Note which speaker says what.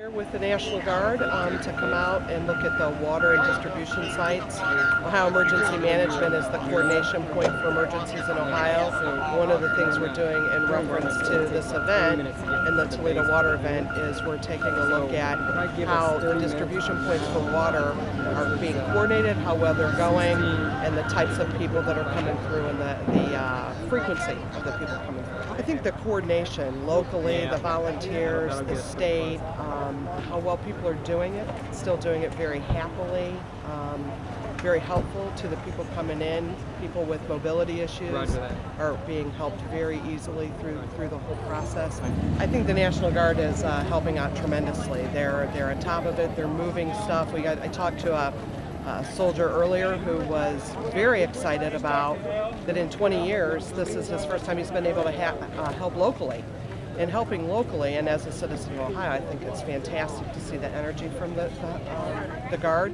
Speaker 1: Here with the National Guard um, to come out and look at the water and distribution sites. Ohio Emergency Management is the coordination point for emergencies in Ohio. One of the things we're doing in reference to this event and the Toledo Water event is we're taking a look at how the distribution points for water are being coordinated, how well they're going, and the types of people that are coming through and the, the uh, frequency of the people coming through. I think the coordination locally, the volunteers, the state, um, how well people are doing it, still doing it very happily, um, very helpful to the people coming in. People with mobility issues are being helped very easily through through the whole process. I think the National Guard is uh, helping out tremendously. They're they're on top of it. They're moving stuff. We got I talked to a a soldier earlier who was very excited about that in 20 years, this is his first time he's been able to uh, help locally. And helping locally, and as a citizen of Ohio, I think it's fantastic to see the energy from the, the, uh, the Guard.